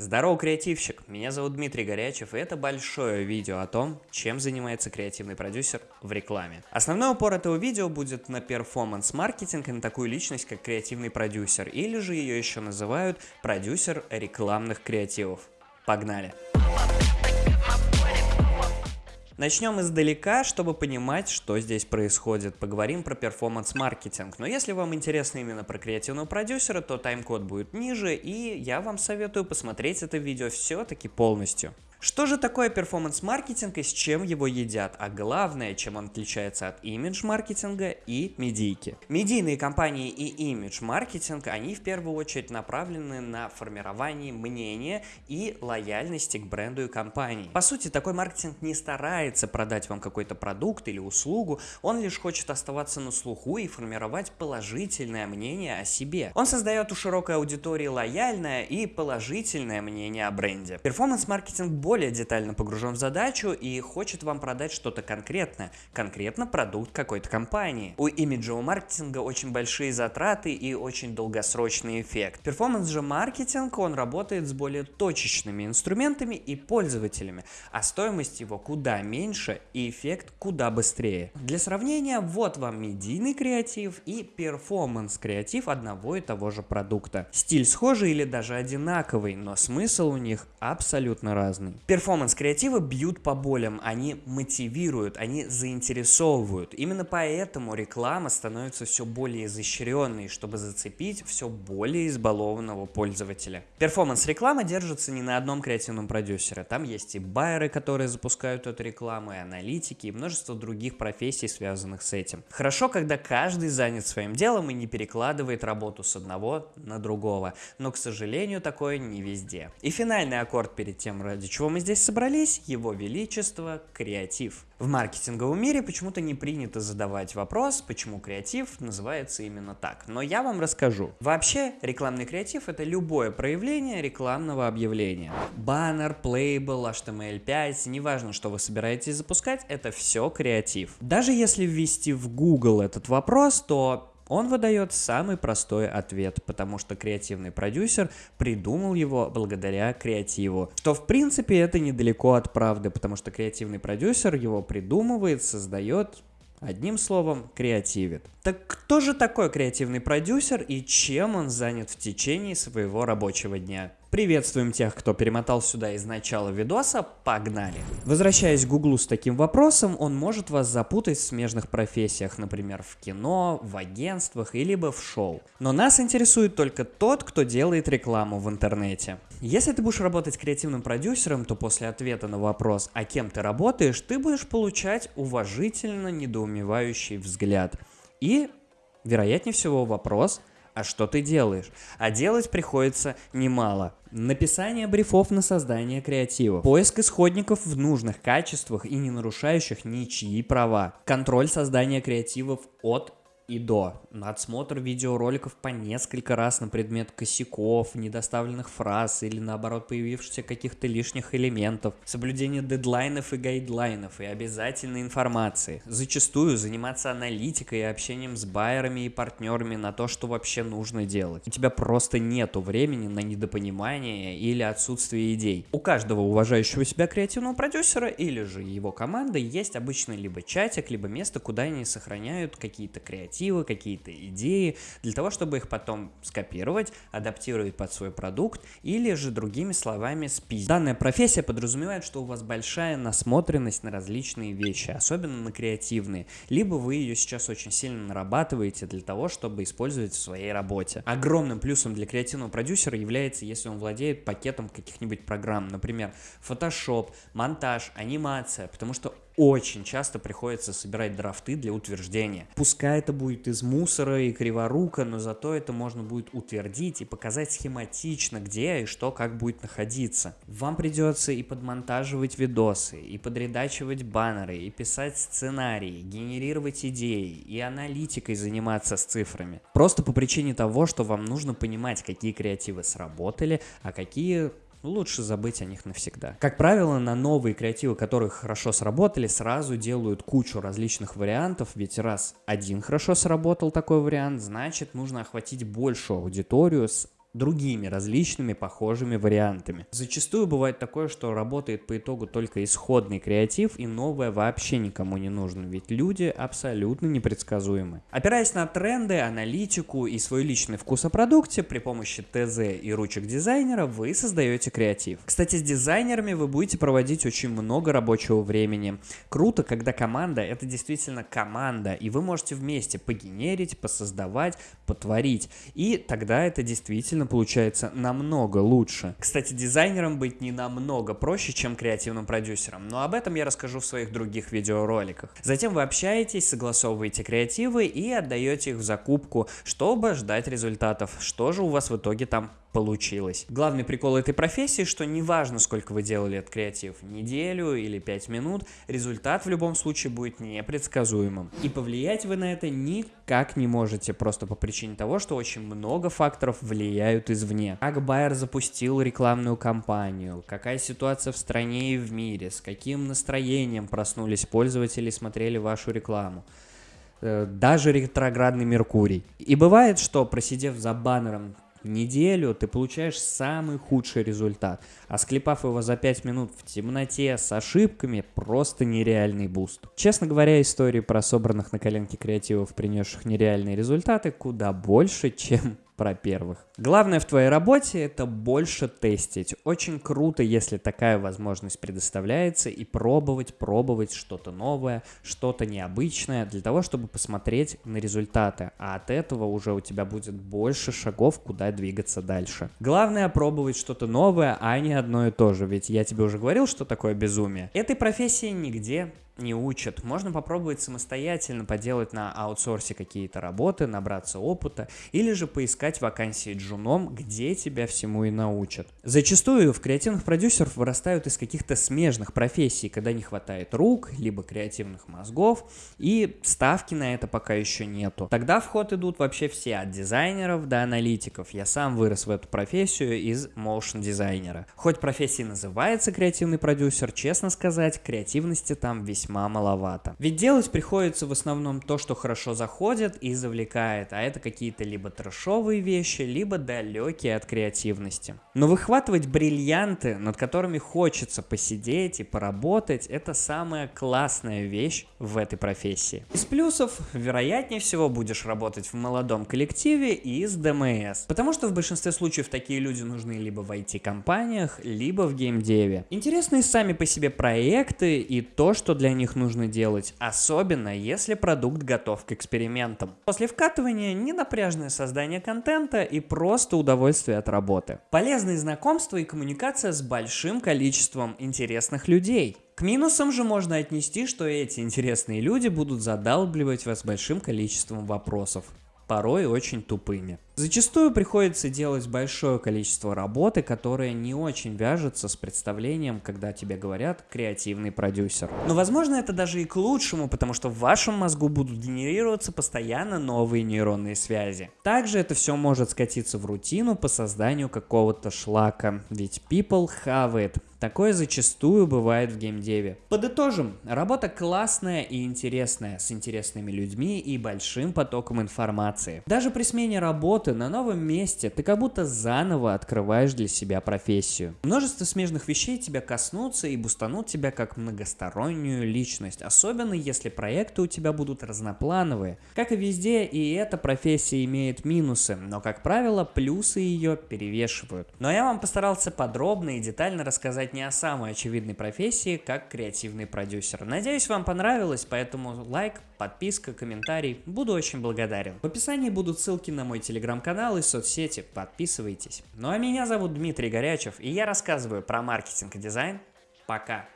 Здорово, креативщик! Меня зовут Дмитрий Горячев, и это большое видео о том, чем занимается креативный продюсер в рекламе. Основной упор этого видео будет на перформанс-маркетинг и на такую личность, как креативный продюсер, или же ее еще называют продюсер рекламных креативов. Погнали! Начнем издалека, чтобы понимать, что здесь происходит. Поговорим про перформанс-маркетинг. Но если вам интересно именно про креативного продюсера, то тайм-код будет ниже, и я вам советую посмотреть это видео все-таки полностью. Что же такое перформанс-маркетинг и с чем его едят? А главное, чем он отличается от имидж-маркетинга и медийки. Медийные компании и имидж-маркетинг, они в первую очередь направлены на формирование мнения и лояльности к бренду и компании. По сути, такой маркетинг не старается продать вам какой-то продукт или услугу, он лишь хочет оставаться на слуху и формировать положительное мнение о себе. Он создает у широкой аудитории лояльное и положительное мнение о бренде. Перформанс-маркетинг более детально погружен в задачу и хочет вам продать что-то конкретное, конкретно продукт какой-то компании. У имиджевого маркетинга очень большие затраты и очень долгосрочный эффект. Перформанс же маркетинг, он работает с более точечными инструментами и пользователями, а стоимость его куда меньше и эффект куда быстрее. Для сравнения, вот вам медийный креатив и перформанс креатив одного и того же продукта. Стиль схожий или даже одинаковый, но смысл у них абсолютно разный. Перформанс-креативы бьют по болям, они мотивируют, они заинтересовывают. Именно поэтому реклама становится все более изощренной, чтобы зацепить все более избалованного пользователя. Перформанс-реклама держится не на одном креативном продюсере. Там есть и байеры, которые запускают эту рекламу, и аналитики, и множество других профессий, связанных с этим. Хорошо, когда каждый занят своим делом и не перекладывает работу с одного на другого. Но, к сожалению, такое не везде. И финальный аккорд перед тем, ради чего мы здесь собрались? Его Величество – креатив. В маркетинговом мире почему-то не принято задавать вопрос, почему креатив называется именно так. Но я вам расскажу. Вообще, рекламный креатив – это любое проявление рекламного объявления. Баннер, плейбл, HTML5, неважно, что вы собираетесь запускать, это все креатив. Даже если ввести в Google этот вопрос, то он выдает самый простой ответ, потому что креативный продюсер придумал его благодаря креативу. Что в принципе это недалеко от правды, потому что креативный продюсер его придумывает, создает, Одним словом, креативит. Так кто же такой креативный продюсер и чем он занят в течение своего рабочего дня? Приветствуем тех, кто перемотал сюда из начала видоса, погнали! Возвращаясь к Гуглу с таким вопросом, он может вас запутать в смежных профессиях, например, в кино, в агентствах или в шоу. Но нас интересует только тот, кто делает рекламу в интернете. Если ты будешь работать креативным продюсером, то после ответа на вопрос, а кем ты работаешь, ты будешь получать уважительно недоумевающий взгляд. И, вероятнее всего, вопрос – а что ты делаешь? А делать приходится немало. Написание брифов на создание креатива, поиск исходников в нужных качествах и не нарушающих ничьи права, контроль создания креативов от и до. Отсмотр видеороликов по несколько раз на предмет косяков, недоставленных фраз или наоборот появившихся каких-то лишних элементов. Соблюдение дедлайнов и гайдлайнов и обязательной информации. Зачастую заниматься аналитикой и общением с байерами и партнерами на то, что вообще нужно делать. У тебя просто нету времени на недопонимание или отсутствие идей. У каждого уважающего себя креативного продюсера или же его команды есть обычно либо чатик, либо место, куда они сохраняют какие-то креативные мотивы, какие-то идеи, для того, чтобы их потом скопировать, адаптировать под свой продукт или же другими словами спиздить. Данная профессия подразумевает, что у вас большая насмотренность на различные вещи, особенно на креативные, либо вы ее сейчас очень сильно нарабатываете для того, чтобы использовать в своей работе. Огромным плюсом для креативного продюсера является, если он владеет пакетом каких-нибудь программ, например, Photoshop, монтаж, анимация, потому что очень часто приходится собирать драфты для утверждения. Пускай это будет из мусора и криворука, но зато это можно будет утвердить и показать схематично, где и что как будет находиться. Вам придется и подмонтаживать видосы, и подредачивать баннеры, и писать сценарии, генерировать идеи, и аналитикой заниматься с цифрами. Просто по причине того, что вам нужно понимать, какие креативы сработали, а какие лучше забыть о них навсегда. Как правило, на новые креативы, которые хорошо сработали, сразу делают кучу различных вариантов, ведь раз один хорошо сработал такой вариант, значит нужно охватить большую аудиторию с другими различными похожими вариантами. Зачастую бывает такое, что работает по итогу только исходный креатив и новое вообще никому не нужно, ведь люди абсолютно непредсказуемы. Опираясь на тренды, аналитику и свой личный вкус о продукте, при помощи ТЗ и ручек дизайнера вы создаете креатив. Кстати, с дизайнерами вы будете проводить очень много рабочего времени. Круто, когда команда это действительно команда, и вы можете вместе погенерить, посоздавать, потворить, и тогда это действительно получается намного лучше. Кстати, дизайнером быть не намного проще, чем креативным продюсером, но об этом я расскажу в своих других видеороликах. Затем вы общаетесь, согласовываете креативы и отдаете их в закупку, чтобы ждать результатов. Что же у вас в итоге там получилось. Главный прикол этой профессии, что неважно, сколько вы делали этот креатив, неделю или 5 минут, результат в любом случае будет непредсказуемым. И повлиять вы на это никак не можете, просто по причине того, что очень много факторов влияют извне. Как Байер запустил рекламную кампанию, какая ситуация в стране и в мире, с каким настроением проснулись пользователи и смотрели вашу рекламу э, даже ретроградный Меркурий. И бывает, что просидев за баннером неделю ты получаешь самый худший результат, а склепав его за 5 минут в темноте с ошибками, просто нереальный буст. Честно говоря, истории про собранных на коленке креативов, принесших нереальные результаты, куда больше, чем про первых. Главное в твоей работе это больше тестить. Очень круто, если такая возможность предоставляется и пробовать, пробовать что-то новое, что-то необычное для того, чтобы посмотреть на результаты. А от этого уже у тебя будет больше шагов, куда двигаться дальше. Главное пробовать что-то новое, а не одно и то же. Ведь я тебе уже говорил, что такое безумие. Этой профессии нигде не учат. Можно попробовать самостоятельно поделать на аутсорсе какие-то работы, набраться опыта, или же поискать вакансии джуном, где тебя всему и научат. Зачастую в креативных продюсеров вырастают из каких-то смежных профессий, когда не хватает рук, либо креативных мозгов, и ставки на это пока еще нету. Тогда в ход идут вообще все, от дизайнеров до аналитиков. Я сам вырос в эту профессию из motion дизайнера. Хоть профессия называется креативный продюсер, честно сказать, креативности там весьма весьма маловато. Ведь делать приходится в основном то, что хорошо заходит и завлекает, а это какие-то либо трэшовые вещи, либо далекие от креативности. Но выхватывать бриллианты, над которыми хочется посидеть и поработать, это самая классная вещь в этой профессии. Из плюсов, вероятнее всего, будешь работать в молодом коллективе и с ДМС. Потому что в большинстве случаев такие люди нужны либо в IT-компаниях, либо в геймдеве. Интересные сами по себе проекты и то, что для них нужно делать, особенно если продукт готов к экспериментам. После вкатывания ненапряжное создание контента и просто удовольствие от работы. Полезные знакомства и коммуникация с большим количеством интересных людей. К минусам же можно отнести, что эти интересные люди будут задалбливать вас большим количеством вопросов порой очень тупыми. Зачастую приходится делать большое количество работы, которая не очень вяжется с представлением, когда тебе говорят креативный продюсер. Но возможно это даже и к лучшему, потому что в вашем мозгу будут генерироваться постоянно новые нейронные связи. Также это все может скатиться в рутину по созданию какого-то шлака, ведь people have it. Такое зачастую бывает в геймдеве. Подытожим, работа классная и интересная, с интересными людьми и большим потоком информации. Даже при смене работы на новом месте ты как будто заново открываешь для себя профессию. Множество смежных вещей тебя коснутся и бустанут тебя как многостороннюю личность, особенно если проекты у тебя будут разноплановые. Как и везде, и эта профессия имеет минусы, но как правило плюсы ее перевешивают. Но я вам постарался подробно и детально рассказать не о самой очевидной профессии, как креативный продюсер. Надеюсь, вам понравилось, поэтому лайк, подписка, комментарий. Буду очень благодарен. В описании будут ссылки на мой телеграм-канал и соцсети. Подписывайтесь. Ну а меня зовут Дмитрий Горячев, и я рассказываю про маркетинг и дизайн. Пока!